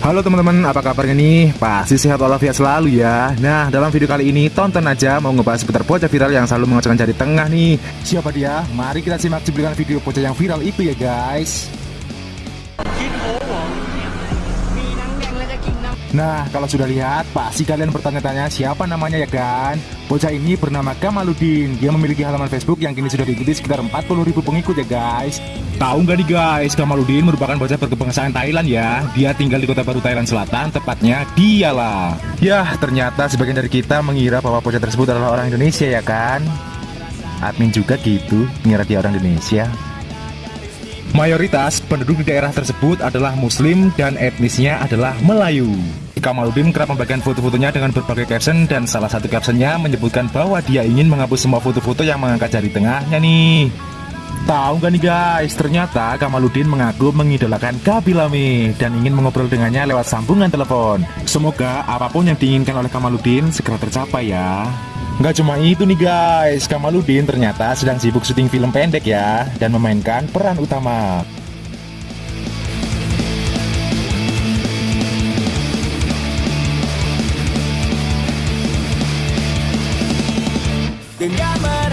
Halo teman-teman, apa kabarnya nih? Pasti sehat walafiat selalu ya Nah, dalam video kali ini tonton aja mau ngebahas seputar bocah viral yang selalu mengocokkan jari tengah nih Siapa dia? Mari kita simak cuplikan video bocah yang viral itu ya guys กิ Nah, kalau sudah lihat, pasti kalian bertanya-tanya siapa namanya ya kan? Bocah ini bernama Kamaludin. Dia memiliki halaman Facebook yang kini sudah diikuti sekitar 40 ribu pengikut ya guys. Tahu nggak nih guys, Kamaludin merupakan bocah berkebangsaan Thailand ya? Dia tinggal di kota baru Thailand Selatan, tepatnya Dialah Yah, ternyata sebagian dari kita mengira bahwa bocah tersebut adalah orang Indonesia ya kan? Admin juga gitu, mengira dia orang Indonesia Mayoritas penduduk di daerah tersebut adalah Muslim dan etnisnya adalah Melayu. Kamaludin kerap membagikan foto-fotonya dengan berbagai caption dan salah satu captionnya menyebutkan bahwa dia ingin menghapus semua foto-foto yang mengangkat jari tengahnya nih. Tahu gak nih guys, ternyata Kamaludin mengaku mengidolakan Kabilame dan ingin mengobrol dengannya lewat sambungan telepon. Semoga apa pun yang diinginkan oleh Kamaludin segera tercapai ya. Nggak cuma itu nih guys, Kamaludin ternyata sedang sibuk syuting film pendek ya, dan memainkan peran utama. Dengan